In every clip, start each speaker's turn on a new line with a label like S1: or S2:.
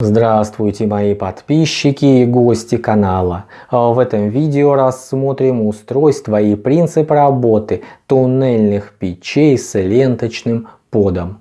S1: Здравствуйте мои подписчики и гости канала. В этом видео рассмотрим устройство и принцип работы туннельных печей с ленточным подом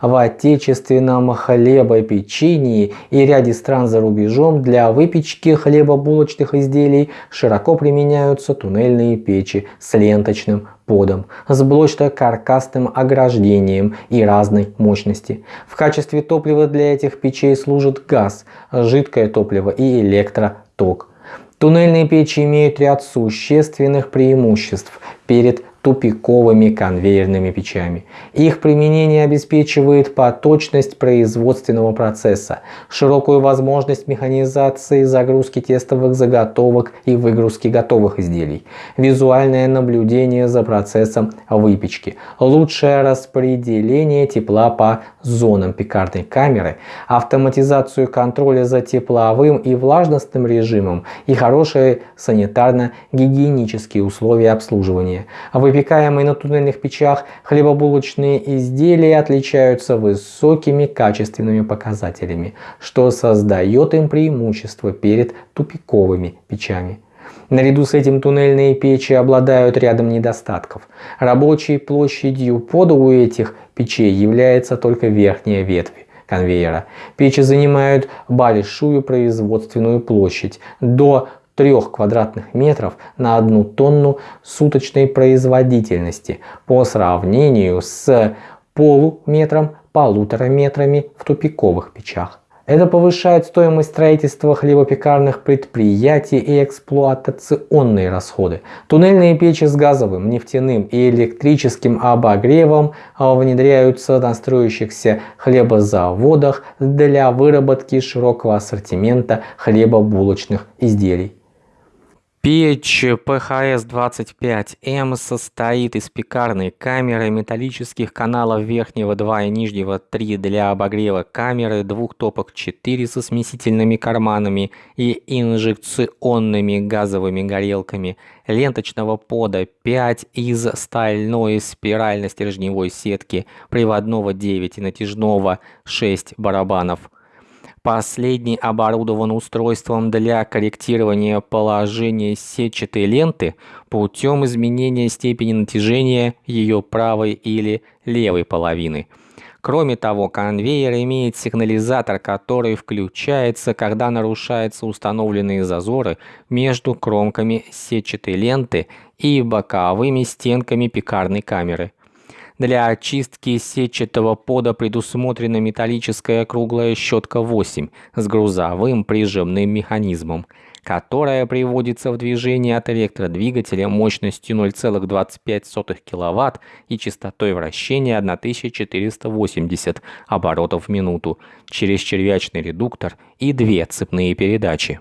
S1: в отечественном хлебопечении и ряде стран за рубежом для выпечки хлебобулочных изделий широко применяются туннельные печи с ленточным подом, с блочно-каркасным ограждением и разной мощности. В качестве топлива для этих печей служит газ, жидкое топливо и электроток. Туннельные печи имеют ряд существенных преимуществ перед тупиковыми конвейерными печами. Их применение обеспечивает поточность производственного процесса, широкую возможность механизации загрузки тестовых заготовок и выгрузки готовых изделий, визуальное наблюдение за процессом выпечки, лучшее распределение тепла по зонам пекарной камеры, автоматизацию контроля за тепловым и влажностным режимом и хорошие санитарно-гигиенические условия обслуживания. Выпекаемые на туннельных печах хлебобулочные изделия отличаются высокими качественными показателями, что создает им преимущество перед тупиковыми печами. Наряду с этим туннельные печи обладают рядом недостатков. Рабочей площадью пода у этих печей является только верхняя ветвь конвейера. Печи занимают большую производственную площадь до 3 квадратных метров на одну тонну суточной производительности по сравнению с полуметром полутора метрами в тупиковых печах. Это повышает стоимость строительства хлебопекарных предприятий и эксплуатационные расходы. Туннельные печи с газовым, нефтяным и электрическим обогревом внедряются на строящихся хлебозаводах для выработки широкого ассортимента хлебобулочных изделий. Печь PHS-25M состоит из пекарной камеры, металлических каналов верхнего 2 и нижнего 3 для обогрева камеры, двух топок 4 со смесительными карманами и инжекционными газовыми горелками, ленточного пода 5 из стальной спирально-стержневой сетки, приводного 9 и натяжного 6 барабанов – Последний оборудован устройством для корректирования положения сетчатой ленты путем изменения степени натяжения ее правой или левой половины. Кроме того, конвейер имеет сигнализатор, который включается, когда нарушаются установленные зазоры между кромками сетчатой ленты и боковыми стенками пекарной камеры. Для очистки сетчатого пода предусмотрена металлическая круглая щетка 8 с грузовым прижимным механизмом, которая приводится в движение от электродвигателя мощностью 0,25 кВт и частотой вращения 1480 оборотов в минуту через червячный редуктор и две цепные передачи.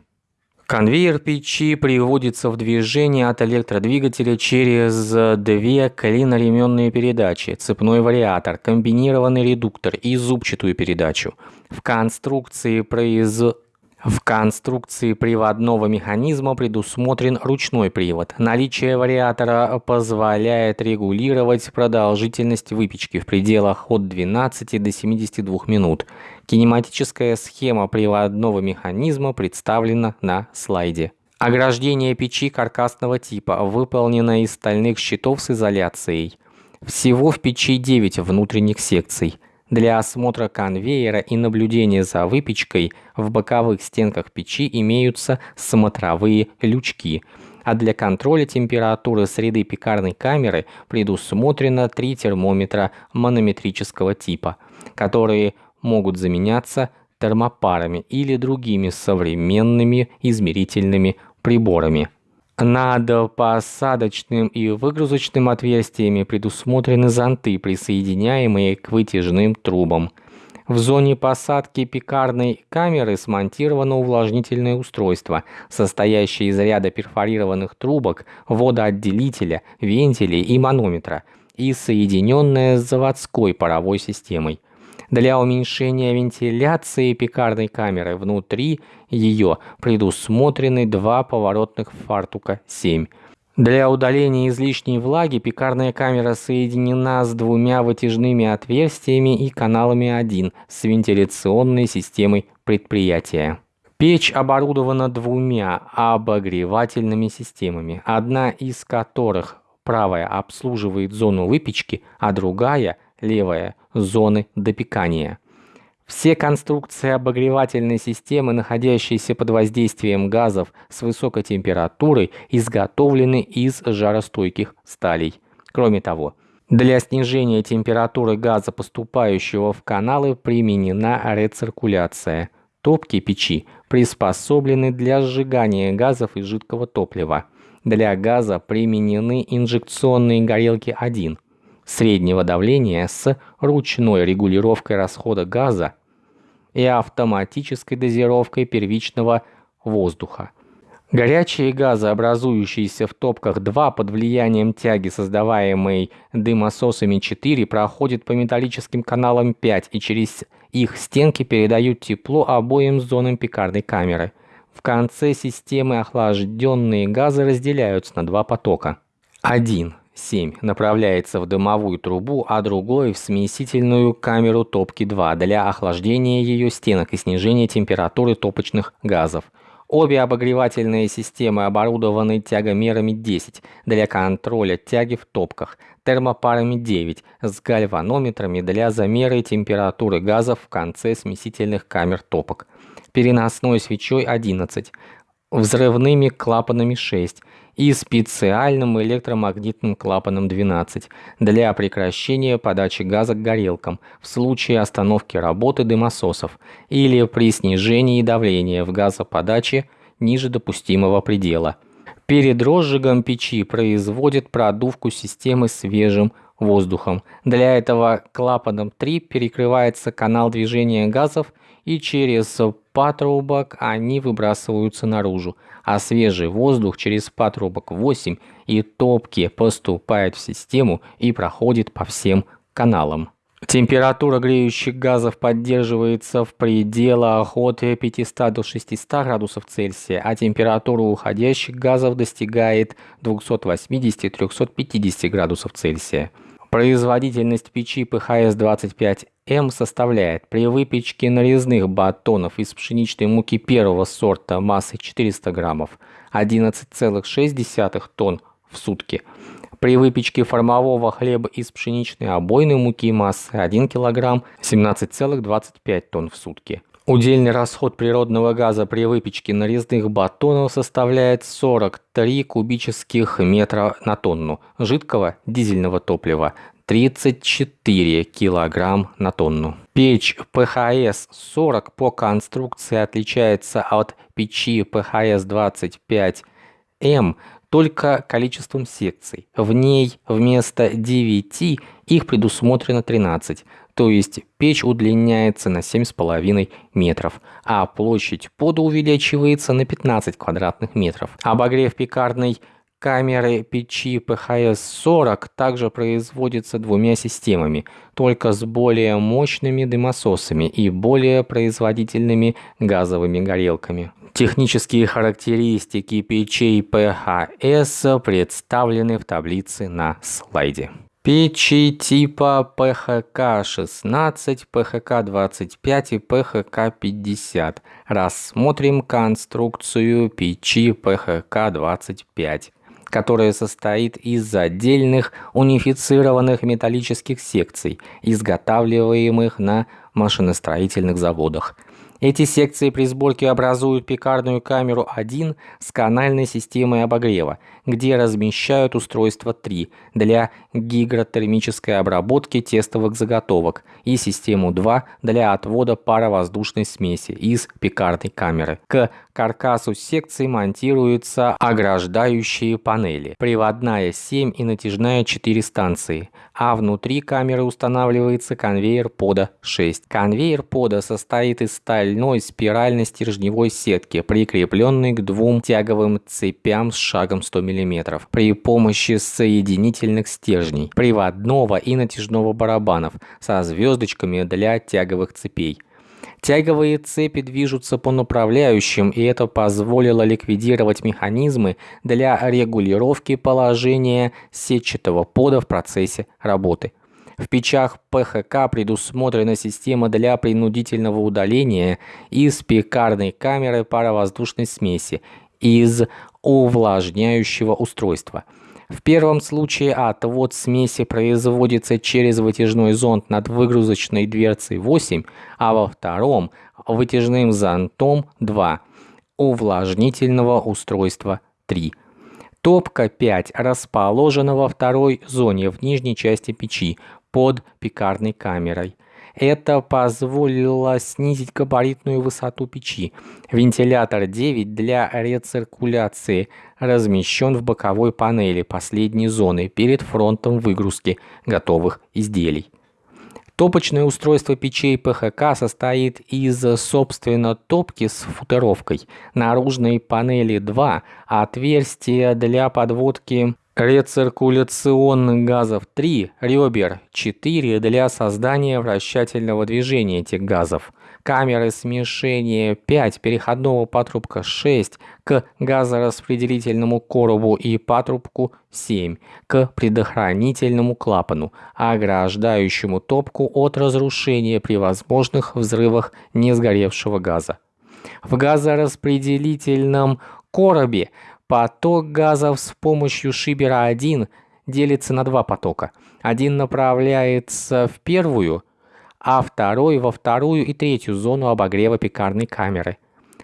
S1: Конвейер печи приводится в движение от электродвигателя через две клиноременные передачи, цепной вариатор, комбинированный редуктор и зубчатую передачу. В конструкции произ... В конструкции приводного механизма предусмотрен ручной привод. Наличие вариатора позволяет регулировать продолжительность выпечки в пределах от 12 до 72 минут. Кинематическая схема приводного механизма представлена на слайде. Ограждение печи каркасного типа выполнено из стальных щитов с изоляцией. Всего в печи 9 внутренних секций. Для осмотра конвейера и наблюдения за выпечкой в боковых стенках печи имеются смотровые лючки, а для контроля температуры среды пекарной камеры предусмотрено три термометра манометрического типа, которые могут заменяться термопарами или другими современными измерительными приборами. Над посадочным и выгрузочным отверстиями предусмотрены зонты, присоединяемые к вытяжным трубам. В зоне посадки пекарной камеры смонтировано увлажнительное устройство, состоящее из ряда перфорированных трубок, водоотделителя, вентилей и манометра, и соединенное с заводской паровой системой. Для уменьшения вентиляции пекарной камеры внутри ее предусмотрены два поворотных фартука 7. Для удаления излишней влаги пекарная камера соединена с двумя вытяжными отверстиями и каналами 1 с вентиляционной системой предприятия. Печь оборудована двумя обогревательными системами, одна из которых правая обслуживает зону выпечки, а другая, левая, зоны допекания. Все конструкции обогревательной системы, находящиеся под воздействием газов с высокой температурой, изготовлены из жаростойких сталей. Кроме того, для снижения температуры газа, поступающего в каналы, применена рециркуляция. Топки печи приспособлены для сжигания газов и жидкого топлива. Для газа применены инжекционные горелки 1 среднего давления с ручной регулировкой расхода газа и автоматической дозировкой первичного воздуха. Горячие газы, образующиеся в топках 2 под влиянием тяги, создаваемой дымососами 4, проходят по металлическим каналам 5 и через их стенки передают тепло обоим зонам пекарной камеры. В конце системы охлажденные газы разделяются на два потока. 1 7 направляется в дымовую трубу, а другой в смесительную камеру топки 2 для охлаждения ее стенок и снижения температуры топочных газов. Обе обогревательные системы оборудованы тягомерами 10 для контроля тяги в топках, термопарами 9 с гальванометрами для замера температуры газов в конце смесительных камер топок, переносной свечой 11, взрывными клапанами 6 и специальным электромагнитным клапаном 12 для прекращения подачи газа к горелкам в случае остановки работы дымососов или при снижении давления в газоподаче ниже допустимого предела. Перед розжигом печи производят продувку системы свежим воздухом. Для этого клапаном 3 перекрывается канал движения газов и через патрубок они выбрасываются наружу, а свежий воздух через патрубок 8 и топки поступает в систему и проходит по всем каналам. Температура греющих газов поддерживается в пределах от 500 до 600 градусов Цельсия, а температура уходящих газов достигает 280-350 градусов Цельсия. Производительность печи ПХС-25М составляет при выпечке нарезных батонов из пшеничной муки первого сорта массой 400 граммов 11,6 тонн в сутки. При выпечке формового хлеба из пшеничной обойной муки массой 1 кг 17,25 тонн в сутки. Удельный расход природного газа при выпечке нарезных батонов составляет 43 кубических метра на тонну, жидкого дизельного топлива 34 кг на тонну. Печь ПХС-40 по конструкции отличается от печи ПХС-25М только количеством секций. В ней вместо 9 их предусмотрено 13, то есть печь удлиняется на 7,5 метров, а площадь пода увеличивается на 15 квадратных метров. Обогрев пекарной камеры печи ПХС-40 также производится двумя системами, только с более мощными дымососами и более производительными газовыми горелками. Технические характеристики печей ПХС представлены в таблице на слайде. Печи типа ПХК-16, ПХК-25 и ПХК-50. Рассмотрим конструкцию печи ПХК-25 которая состоит из отдельных унифицированных металлических секций, изготавливаемых на машиностроительных заводах. Эти секции при сборке образуют пекарную камеру 1 с канальной системой обогрева, где размещают устройство 3 для гигротермической обработки тестовых заготовок и систему 2 для отвода паровоздушной смеси из пекарной камеры. К каркасу секции монтируются ограждающие панели, приводная 7 и натяжная 4 станции, а внутри камеры устанавливается конвейер пода 6. Конвейер пода состоит из стальной спиральной стержневой сетки, прикрепленной к двум тяговым цепям с шагом 100 мм при помощи соединительных стержней, приводного и натяжного барабанов со звездочками для тяговых цепей. Тяговые цепи движутся по направляющим, и это позволило ликвидировать механизмы для регулировки положения сетчатого пода в процессе работы. В печах ПХК предусмотрена система для принудительного удаления из пекарной камеры паровоздушной смеси из увлажняющего устройства. В первом случае отвод смеси производится через вытяжной зонд над выгрузочной дверцей 8, а во втором – вытяжным зонтом 2, увлажнительного устройства 3. Топка 5 расположена во второй зоне в нижней части печи под пекарной камерой. Это позволило снизить габаритную высоту печи. Вентилятор 9 для рециркуляции размещен в боковой панели последней зоны перед фронтом выгрузки готовых изделий. Топочное устройство печей ПХК состоит из, собственно, топки с футеровкой, наружной панели 2, отверстия для подводки рециркуляционных газов 3, ребер 4 для создания вращательного движения этих газов, камеры смешения 5, переходного патрубка 6 к газораспределительному коробу и патрубку 7 к предохранительному клапану, ограждающему топку от разрушения при возможных взрывах несгоревшего газа. В газораспределительном коробе Поток газов с помощью шибера 1 делится на два потока. Один направляется в первую, а второй во вторую и третью зону обогрева пекарной камеры.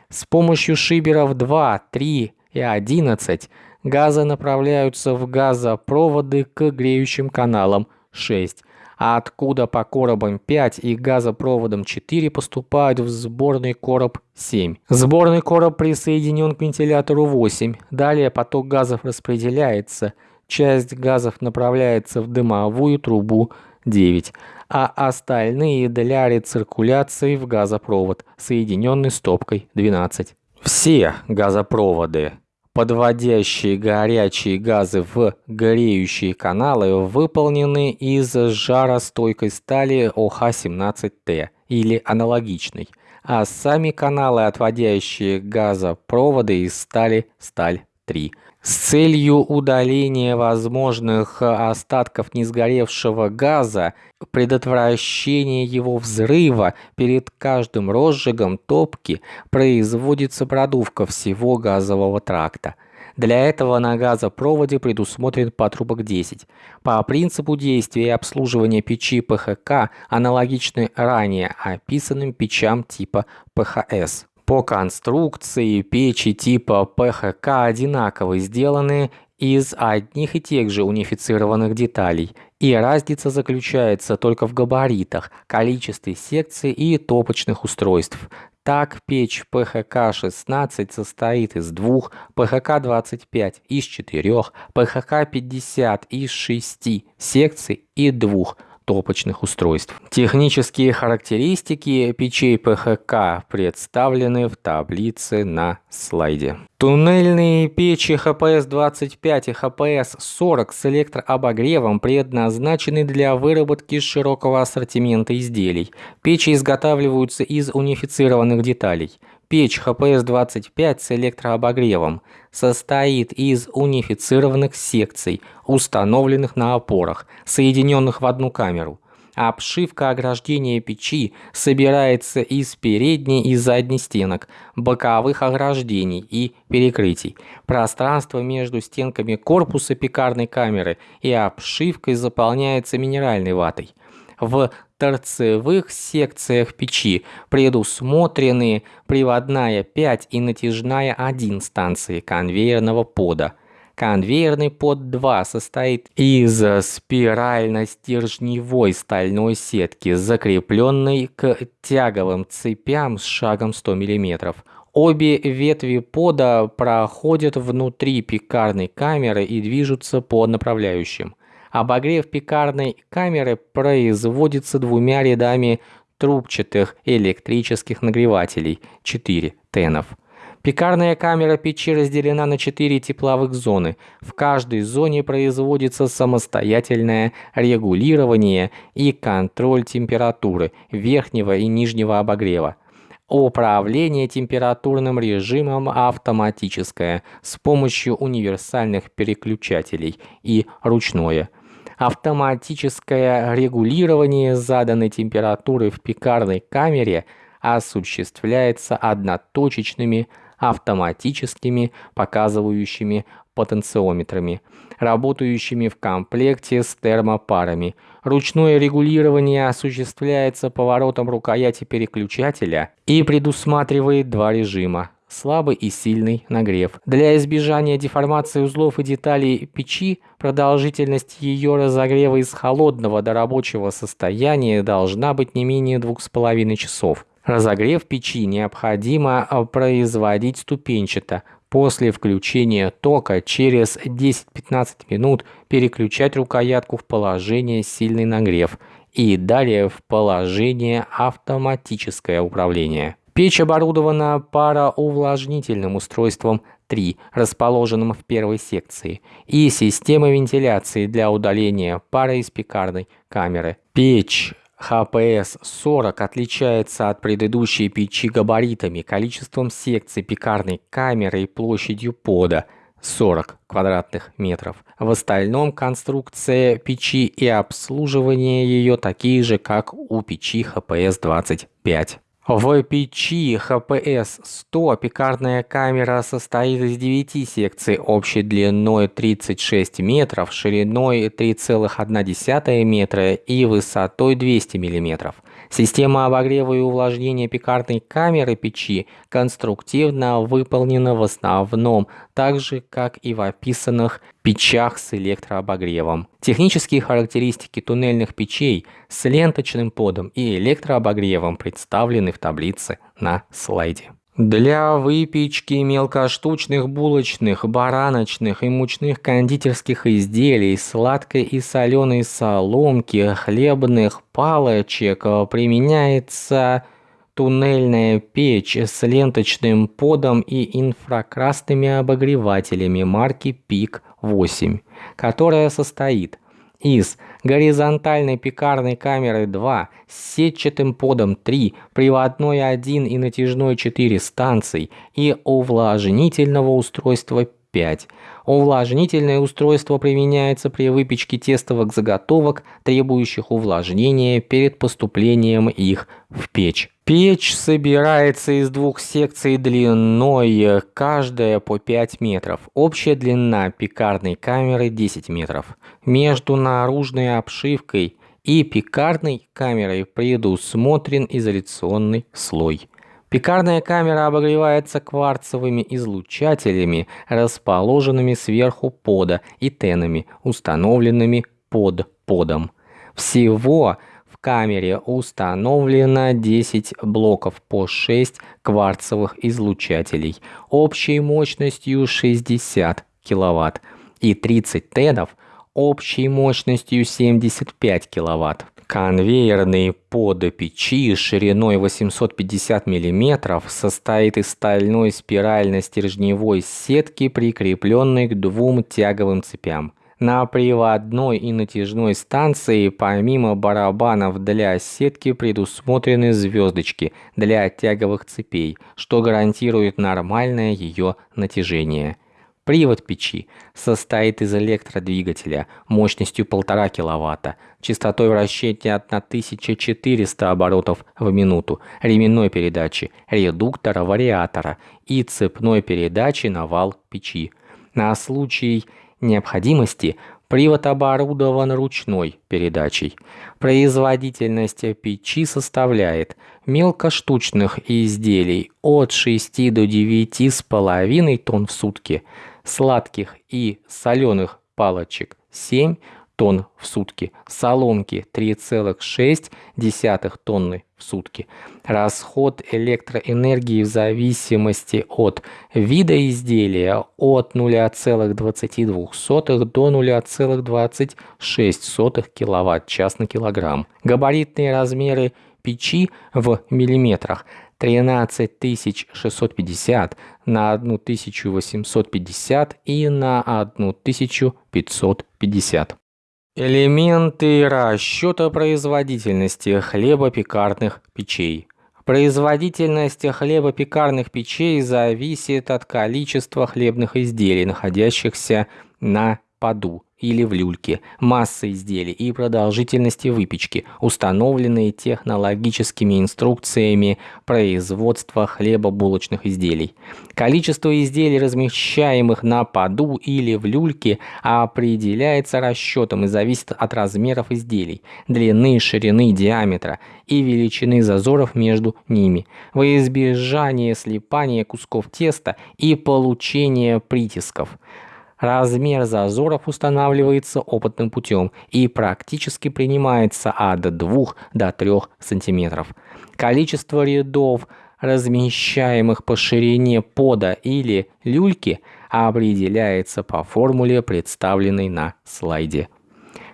S1: С помощью шиберов 2, 3 и 11 газы направляются в газопроводы к греющим каналам 6, а откуда по коробам 5 и газопроводам 4 поступают в сборный короб 7. Сборный короб присоединен к вентилятору 8. Далее поток газов распределяется. Часть газов направляется в дымовую трубу 9, а остальные для рециркуляции в газопровод, соединенный стопкой 12. Все газопроводы Подводящие горячие газы в греющие каналы выполнены из жаростойкой стали ОХ-17Т или аналогичной, а сами каналы, отводящие газопроводы из стали сталь-3. С целью удаления возможных остатков несгоревшего газа, предотвращения его взрыва, перед каждым розжигом топки производится продувка всего газового тракта. Для этого на газопроводе предусмотрен патрубок 10. По принципу действия и обслуживания печи ПХК аналогичны ранее описанным печам типа ПХС. По конструкции печи типа ПХК одинаково сделаны из одних и тех же унифицированных деталей, и разница заключается только в габаритах, количестве секций и топочных устройств. Так, печь ПХК-16 состоит из двух, ПХК-25 из четырех, ПХК-50 из шести секций и двух топочных устройств. Технические характеристики печей ПХК представлены в таблице на слайде. Туннельные печи ХПС-25 и ХПС-40 с электрообогревом предназначены для выработки широкого ассортимента изделий. Печи изготавливаются из унифицированных деталей. Печь ХПС-25 с электрообогревом состоит из унифицированных секций, установленных на опорах, соединенных в одну камеру. Обшивка ограждения печи собирается из передней и задней стенок, боковых ограждений и перекрытий. Пространство между стенками корпуса пекарной камеры и обшивкой заполняется минеральной ватой. В торцевых секциях печи предусмотрены приводная 5 и натяжная 1 станции конвейерного пода. Конвейерный под 2 состоит из спирально-стержневой стальной сетки, закрепленной к тяговым цепям с шагом 100 мм. Обе ветви пода проходят внутри пекарной камеры и движутся по направляющим. Обогрев пекарной камеры производится двумя рядами трубчатых электрических нагревателей 4 тенов. Пекарная камера печи разделена на 4 тепловых зоны. В каждой зоне производится самостоятельное регулирование и контроль температуры верхнего и нижнего обогрева. Управление температурным режимом автоматическое с помощью универсальных переключателей и ручное. Автоматическое регулирование заданной температуры в пекарной камере осуществляется одноточечными автоматическими показывающими потенциометрами, работающими в комплекте с термопарами. Ручное регулирование осуществляется поворотом рукояти переключателя и предусматривает два режима слабый и сильный нагрев. Для избежания деформации узлов и деталей печи продолжительность ее разогрева из холодного до рабочего состояния должна быть не менее 2,5 часов. Разогрев печи необходимо производить ступенчато, После включения тока через 10-15 минут переключать рукоятку в положение сильный нагрев и далее в положение автоматическое управление. Печь оборудована пароувлажнительным устройством 3, расположенным в первой секции, и системой вентиляции для удаления пара из пекарной камеры. Печь ХПС-40 отличается от предыдущей печи габаритами, количеством секций пекарной камеры и площадью пода 40 квадратных метров. В остальном конструкция печи и обслуживание ее такие же, как у печи ХПС-25. В печи ХПС-100 пекарная камера состоит из 9 секций общей длиной 36 метров, шириной 3,1 метра и высотой 200 миллиметров. Система обогрева и увлажнения пекарной камеры печи конструктивно выполнена в основном так же, как и в описанных печах с электрообогревом. Технические характеристики туннельных печей с ленточным подом и электрообогревом представлены в таблице на слайде. Для выпечки мелкоштучных булочных, бараночных и мучных кондитерских изделий, сладкой и соленой соломки, хлебных палочек применяется туннельная печь с ленточным подом и инфракрасными обогревателями марки ПИК-8, которая состоит из горизонтальной пекарной камеры 2 с сетчатым подом 3, приводной 1 и натяжной 4 станций и увлажнительного устройства 5. Увлажнительное устройство применяется при выпечке тестовых заготовок, требующих увлажнения перед поступлением их в печь. Печь собирается из двух секций длиной, каждая по 5 метров. Общая длина пекарной камеры 10 метров. Между наружной обшивкой и пекарной камерой предусмотрен изоляционный слой. Пекарная камера обогревается кварцевыми излучателями, расположенными сверху пода и тенами, установленными под подом. Всего камере установлено 10 блоков по 6 кварцевых излучателей общей мощностью 60 кВт и 30 тедов общей мощностью 75 кВт. Конвейерный под печи шириной 850 мм состоит из стальной спирально-стержневой сетки, прикрепленной к двум тяговым цепям. На приводной и натяжной станции помимо барабанов для сетки предусмотрены звездочки для тяговых цепей, что гарантирует нормальное ее натяжение. Привод печи состоит из электродвигателя мощностью 1,5 кВт, частотой вращения 1400 оборотов в минуту, ременной передачи, редуктора, вариатора и цепной передачи на вал печи. На случай необходимости привод оборудован ручной передачей. Производительность печи составляет мелкоштучных изделий от 6 до 9,5 тонн в сутки, сладких и соленых палочек 7 тонн в сутки, соломки 3,6 тонны в сутки. Расход электроэнергии в зависимости от вида изделия от 0,22 до 0,26 кВт-час на килограмм. Габаритные размеры печи в миллиметрах 13650 на 1850 и на 1550. Элементы расчета производительности хлебопекарных печей. Производительность хлебопекарных печей зависит от количества хлебных изделий, находящихся на поду или в люльке, массы изделий и продолжительности выпечки, установленные технологическими инструкциями производства хлебобулочных изделий. Количество изделий, размещаемых на поду или в люльке, определяется расчетом и зависит от размеров изделий, длины, ширины, диаметра и величины зазоров между ними, во избежание слипания кусков теста и получения притисков. Размер зазоров устанавливается опытным путем и практически принимается от 2 до 3 см. Количество рядов, размещаемых по ширине пода или люльки, определяется по формуле, представленной на слайде.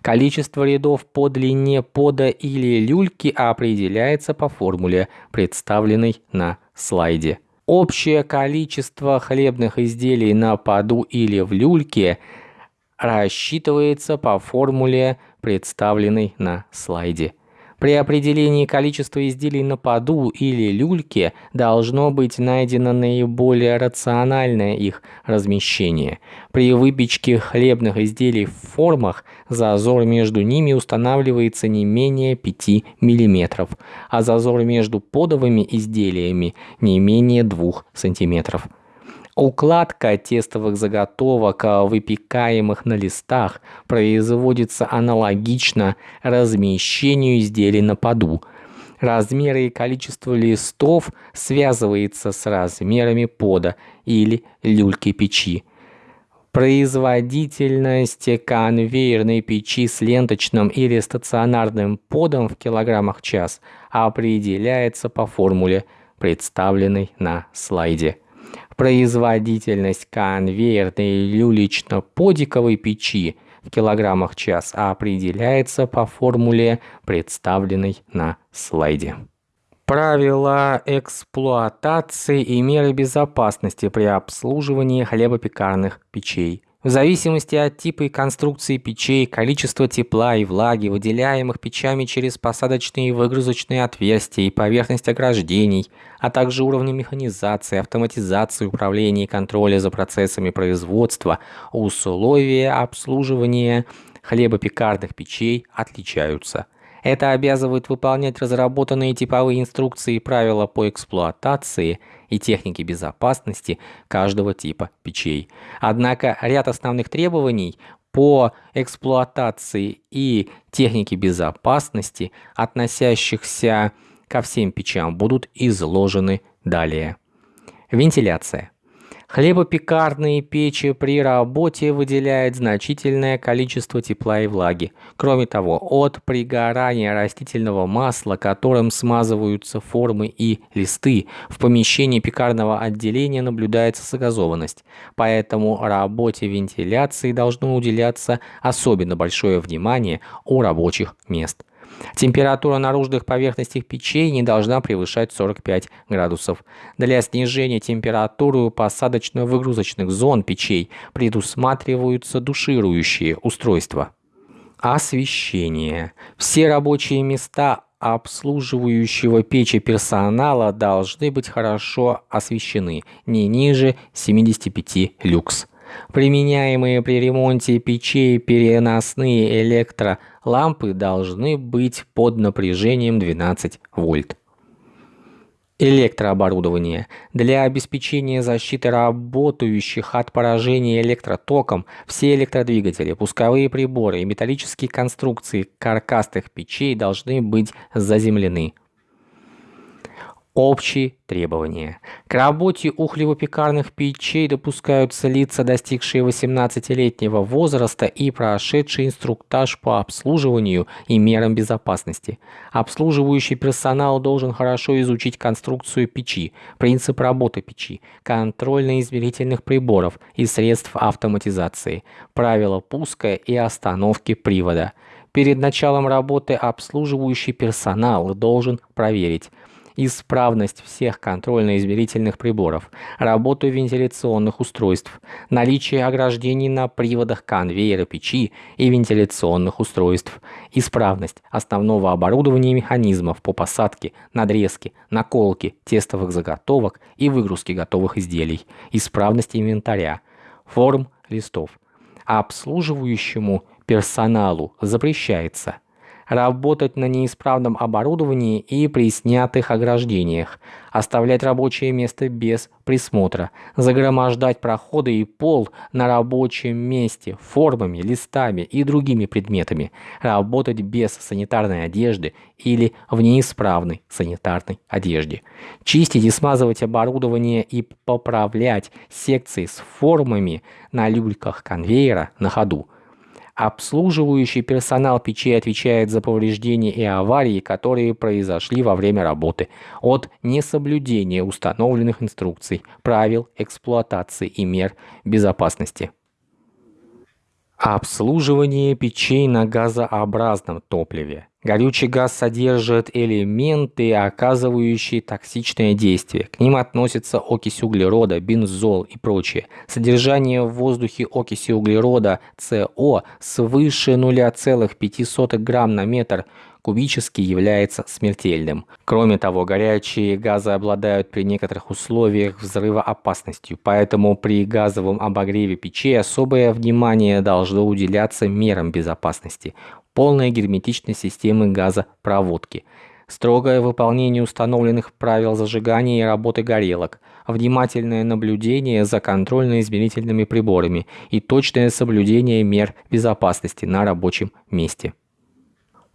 S1: Количество рядов по длине пода или люльки определяется по формуле, представленной на слайде. Общее количество хлебных изделий на поду или в люльке рассчитывается по формуле, представленной на слайде. При определении количества изделий на поду или люльке должно быть найдено наиболее рациональное их размещение. При выпечке хлебных изделий в формах зазор между ними устанавливается не менее 5 мм, а зазор между подовыми изделиями не менее 2 см. Укладка тестовых заготовок, а, выпекаемых на листах, производится аналогично размещению изделий на поду. Размеры и количество листов связывается с размерами пода или люльки печи. Производительность конвейерной печи с ленточным или стационарным подом в килограммах в час определяется по формуле, представленной на слайде. Производительность конвейерной люлично-подиковой печи в килограммах час определяется по формуле, представленной на слайде. Правила эксплуатации и меры безопасности при обслуживании хлебопекарных печей. В зависимости от типа и конструкции печей, количества тепла и влаги, выделяемых печами через посадочные и выгрузочные отверстия и поверхность ограждений, а также уровня механизации, автоматизации управления и контроля за процессами производства, условия обслуживания хлебопекарных печей отличаются – это обязывает выполнять разработанные типовые инструкции и правила по эксплуатации и технике безопасности каждого типа печей. Однако ряд основных требований по эксплуатации и технике безопасности, относящихся ко всем печам, будут изложены далее. Вентиляция. Хлебопекарные печи при работе выделяют значительное количество тепла и влаги. Кроме того, от пригорания растительного масла, которым смазываются формы и листы, в помещении пекарного отделения наблюдается загазованность. Поэтому работе вентиляции должно уделяться особенно большое внимание у рабочих мест. Температура наружных поверхностей печей не должна превышать 45 градусов. Для снижения температуры у посадочно-выгрузочных зон печей предусматриваются душирующие устройства. Освещение. Все рабочие места обслуживающего печи персонала должны быть хорошо освещены, не ниже 75 люкс. Применяемые при ремонте печей переносные электролампы должны быть под напряжением 12 вольт. Электрооборудование. Для обеспечения защиты работающих от поражения электротоком все электродвигатели, пусковые приборы и металлические конструкции каркасных печей должны быть заземлены. Общие требования. К работе ухлево-пекарных печей допускаются лица, достигшие 18-летнего возраста и прошедшие инструктаж по обслуживанию и мерам безопасности. Обслуживающий персонал должен хорошо изучить конструкцию печи, принцип работы печи, контрольно-измерительных приборов и средств автоматизации, правила пуска и остановки привода. Перед началом работы обслуживающий персонал должен проверить, исправность всех контрольно-измерительных приборов, работу вентиляционных устройств, наличие ограждений на приводах конвейера печи и вентиляционных устройств, исправность основного оборудования и механизмов по посадке, надрезке, наколке тестовых заготовок и выгрузке готовых изделий, исправность инвентаря, форм листов. Обслуживающему персоналу запрещается – работать на неисправном оборудовании и при снятых ограждениях, оставлять рабочее место без присмотра, загромождать проходы и пол на рабочем месте формами, листами и другими предметами, работать без санитарной одежды или в неисправной санитарной одежде, чистить и смазывать оборудование и поправлять секции с формами на люльках конвейера на ходу, Обслуживающий персонал печей отвечает за повреждения и аварии, которые произошли во время работы, от несоблюдения установленных инструкций, правил эксплуатации и мер безопасности. Обслуживание печей на газообразном топливе. Горючий газ содержит элементы, оказывающие токсичное действие. К ним относятся окись углерода, бензол и прочее. Содержание в воздухе окиси углерода СО свыше 0,5 грамм на метр кубический является смертельным. Кроме того, горячие газы обладают при некоторых условиях взрывоопасностью, поэтому при газовом обогреве печей особое внимание должно уделяться мерам безопасности полная герметичность системы газопроводки, строгое выполнение установленных правил зажигания и работы горелок, внимательное наблюдение за контрольно-измерительными приборами и точное соблюдение мер безопасности на рабочем месте.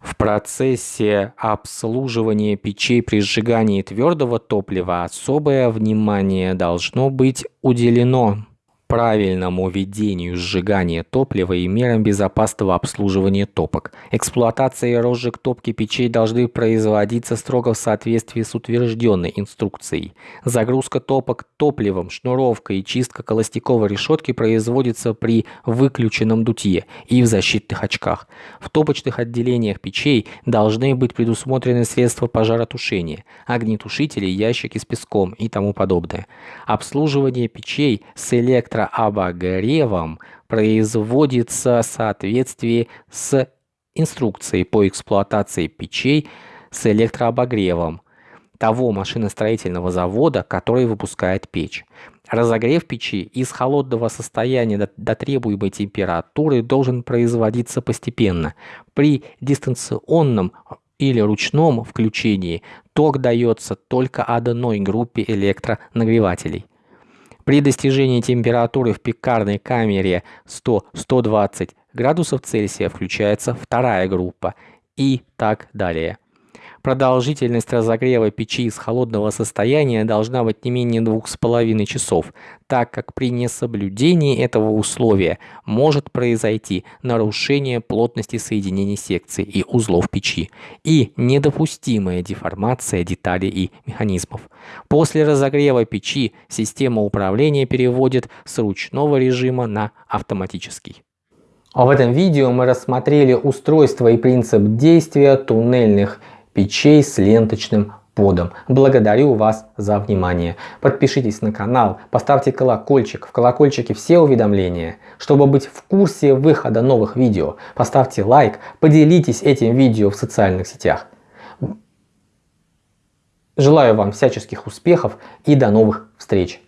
S1: В процессе обслуживания печей при сжигании твердого топлива особое внимание должно быть уделено правильному ведению сжигания топлива и мерам безопасного обслуживания топок. Эксплуатация и розжиг топки печей должны производиться строго в соответствии с утвержденной инструкцией. Загрузка топок топливом, шнуровка и чистка холостяковой решетки производится при выключенном дутье и в защитных очках. В топочных отделениях печей должны быть предусмотрены средства пожаротушения, огнетушители, ящики с песком и тому подобное. Обслуживание печей с электро электрообогревом производится в соответствии с инструкцией по эксплуатации печей с электрообогревом того машиностроительного завода, который выпускает печь. Разогрев печи из холодного состояния до, до требуемой температуры должен производиться постепенно. При дистанционном или ручном включении ток дается только одной группе электронагревателей. При достижении температуры в пекарной камере 100-120 градусов Цельсия включается вторая группа и так далее. Продолжительность разогрева печи из холодного состояния должна быть не менее 2,5 часов, так как при несоблюдении этого условия может произойти нарушение плотности соединений секций и узлов печи и недопустимая деформация деталей и механизмов. После разогрева печи система управления переводит с ручного режима на автоматический. А в этом видео мы рассмотрели устройство и принцип действия туннельных печей с ленточным подом. Благодарю вас за внимание. Подпишитесь на канал, поставьте колокольчик, в колокольчике все уведомления. Чтобы быть в курсе выхода новых видео, поставьте лайк, поделитесь этим видео в социальных сетях. Желаю вам всяческих успехов и до новых встреч!